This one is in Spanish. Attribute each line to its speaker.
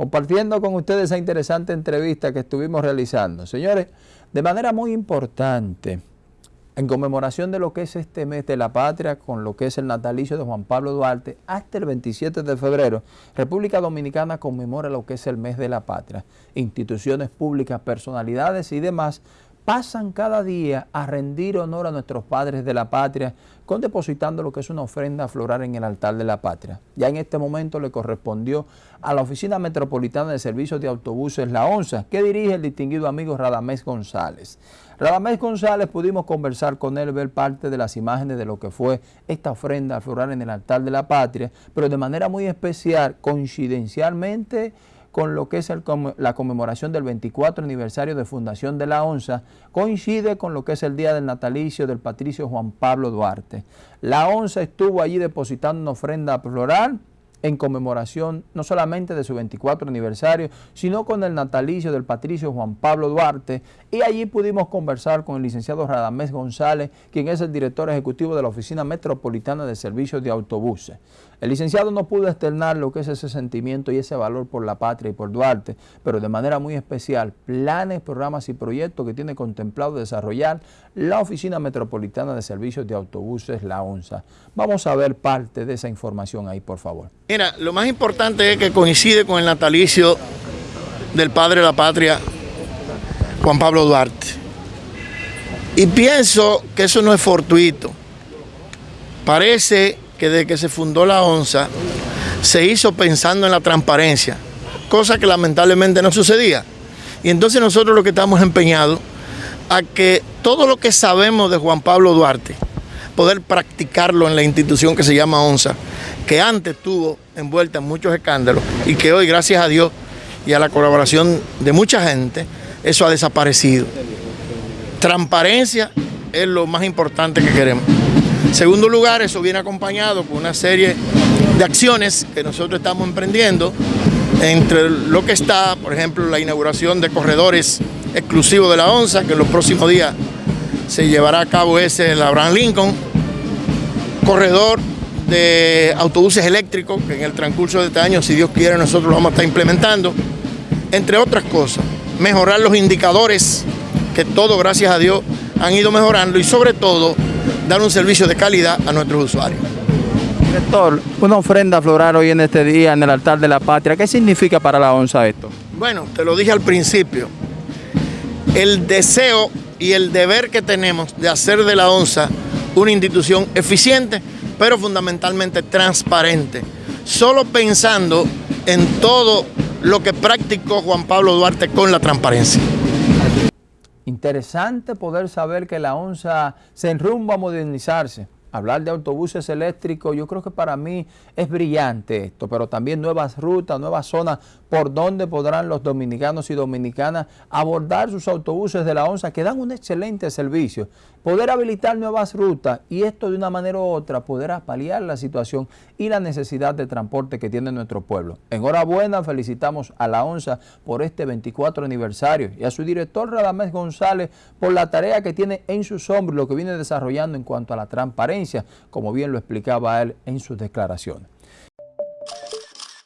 Speaker 1: compartiendo con ustedes esa interesante entrevista que estuvimos realizando. Señores, de manera muy importante, en conmemoración de lo que es este mes de la patria, con lo que es el natalicio de Juan Pablo Duarte, hasta el 27 de febrero, República Dominicana conmemora lo que es el mes de la patria. Instituciones públicas, personalidades y demás pasan cada día a rendir honor a nuestros padres de la patria con depositando lo que es una ofrenda floral en el altar de la patria. Ya en este momento le correspondió a la Oficina Metropolitana de Servicios de Autobuses La ONSA, que dirige el distinguido amigo Radamés González. Radamés González pudimos conversar con él, ver parte de las imágenes de lo que fue esta ofrenda floral en el altar de la patria, pero de manera muy especial, coincidencialmente, con lo que es la conmemoración del 24 aniversario de fundación de la ONSA, coincide con lo que es el día del natalicio del patricio Juan Pablo Duarte. La ONSA estuvo allí depositando una ofrenda floral en conmemoración no solamente de su 24 aniversario, sino con el natalicio del patricio Juan Pablo Duarte, y allí pudimos conversar con el licenciado Radamés González, quien es el director ejecutivo de la Oficina Metropolitana de Servicios de Autobuses. El licenciado no pudo externar lo que es ese sentimiento y ese valor por la patria y por Duarte, pero de manera muy especial, planes, programas y proyectos que tiene contemplado desarrollar la Oficina Metropolitana de Servicios de Autobuses, la ONSA. Vamos a ver parte de esa información ahí, por favor.
Speaker 2: Mira, lo más importante es que coincide con el natalicio del padre de la patria, Juan Pablo Duarte. Y pienso que eso no es fortuito. Parece que desde que se fundó la ONSA se hizo pensando en la transparencia, cosa que lamentablemente no sucedía. Y entonces nosotros lo que estamos empeñados a que todo lo que sabemos de Juan Pablo Duarte, poder practicarlo en la institución que se llama ONSA, que antes estuvo envuelta en muchos escándalos y que hoy, gracias a Dios y a la colaboración de mucha gente, eso ha desaparecido. Transparencia es lo más importante que queremos. Segundo lugar, eso viene acompañado con una serie de acciones que nosotros estamos emprendiendo, entre lo que está, por ejemplo, la inauguración de corredores exclusivos de la ONSA, que en los próximos días se llevará a cabo ese, el Abraham Lincoln, corredor de autobuses eléctricos, que en el transcurso de este año, si Dios quiere, nosotros lo vamos a estar implementando, entre otras cosas, mejorar los indicadores, que todo, gracias a Dios, han ido mejorando y sobre todo, dar un servicio de calidad a nuestros usuarios.
Speaker 1: Director, una ofrenda floral hoy en este día en el altar de la patria, ¿qué significa para la ONSA esto?
Speaker 2: Bueno, te lo dije al principio, el deseo y el deber que tenemos de hacer de la ONSA una institución eficiente, pero fundamentalmente transparente, solo pensando en todo lo que practicó Juan Pablo Duarte con la transparencia.
Speaker 1: Interesante poder saber que la ONSA se enrumba a modernizarse hablar de autobuses eléctricos, yo creo que para mí es brillante esto, pero también nuevas rutas, nuevas zonas por donde podrán los dominicanos y dominicanas abordar sus autobuses de la ONSA que dan un excelente servicio. Poder habilitar nuevas rutas y esto de una manera u otra poder paliar la situación y la necesidad de transporte que tiene nuestro pueblo. Enhorabuena, felicitamos a la ONSA por este 24 aniversario y a su director Radamés González por la tarea que tiene en sus hombros, lo que viene desarrollando en cuanto a la transparencia como bien lo explicaba él en sus declaraciones.